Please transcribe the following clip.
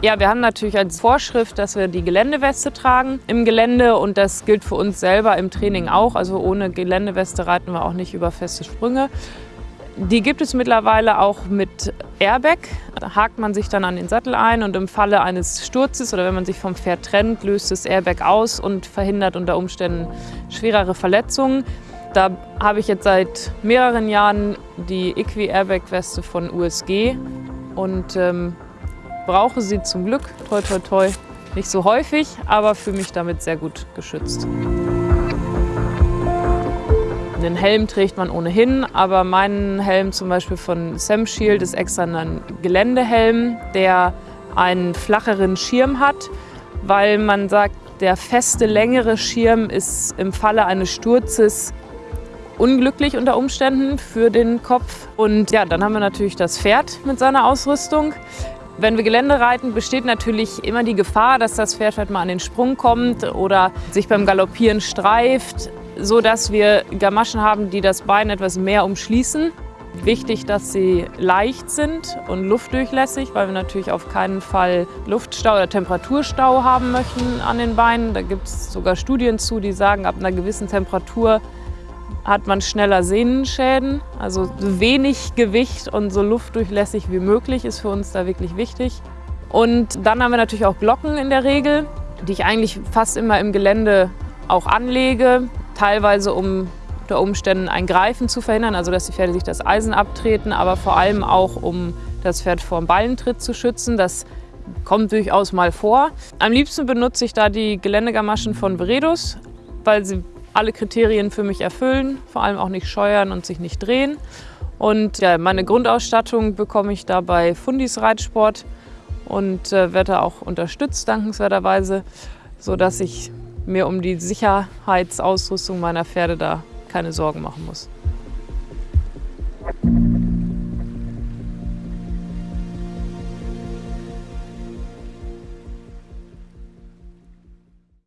Ja, wir haben natürlich als Vorschrift, dass wir die Geländeweste tragen im Gelände und das gilt für uns selber im Training auch. Also ohne Geländeweste reiten wir auch nicht über feste Sprünge. Die gibt es mittlerweile auch mit Airbag. Da hakt man sich dann an den Sattel ein und im Falle eines Sturzes oder wenn man sich vom Pferd trennt, löst das Airbag aus und verhindert unter Umständen schwerere Verletzungen. Da habe ich jetzt seit mehreren Jahren die Equi Airbag Weste von USG und ähm, brauche sie zum Glück, toi toi toi, nicht so häufig, aber fühle mich damit sehr gut geschützt. Den Helm trägt man ohnehin, aber mein Helm zum Beispiel von Sam Shield ist extra ein Geländehelm, der einen flacheren Schirm hat, weil man sagt, der feste, längere Schirm ist im Falle eines Sturzes unglücklich unter Umständen für den Kopf. Und ja, dann haben wir natürlich das Pferd mit seiner Ausrüstung. Wenn wir Gelände reiten, besteht natürlich immer die Gefahr, dass das Pferd halt mal an den Sprung kommt oder sich beim Galoppieren streift, so dass wir Gamaschen haben, die das Bein etwas mehr umschließen. Wichtig, dass sie leicht sind und luftdurchlässig, weil wir natürlich auf keinen Fall Luftstau oder Temperaturstau haben möchten an den Beinen. Da gibt es sogar Studien zu, die sagen, ab einer gewissen Temperatur hat man schneller Sehnenschäden. Also wenig Gewicht und so luftdurchlässig wie möglich ist für uns da wirklich wichtig. Und dann haben wir natürlich auch Glocken in der Regel, die ich eigentlich fast immer im Gelände auch anlege, teilweise um unter Umständen ein Greifen zu verhindern, also dass die Pferde sich das Eisen abtreten, aber vor allem auch, um das Pferd vor dem Ballentritt zu schützen. Das kommt durchaus mal vor. Am liebsten benutze ich da die Geländegamaschen von Veredus, weil sie alle Kriterien für mich erfüllen, vor allem auch nicht scheuern und sich nicht drehen. Und ja, meine Grundausstattung bekomme ich da bei Fundis Reitsport und äh, werde auch unterstützt, dankenswerterweise, sodass ich mir um die Sicherheitsausrüstung meiner Pferde da keine Sorgen machen muss.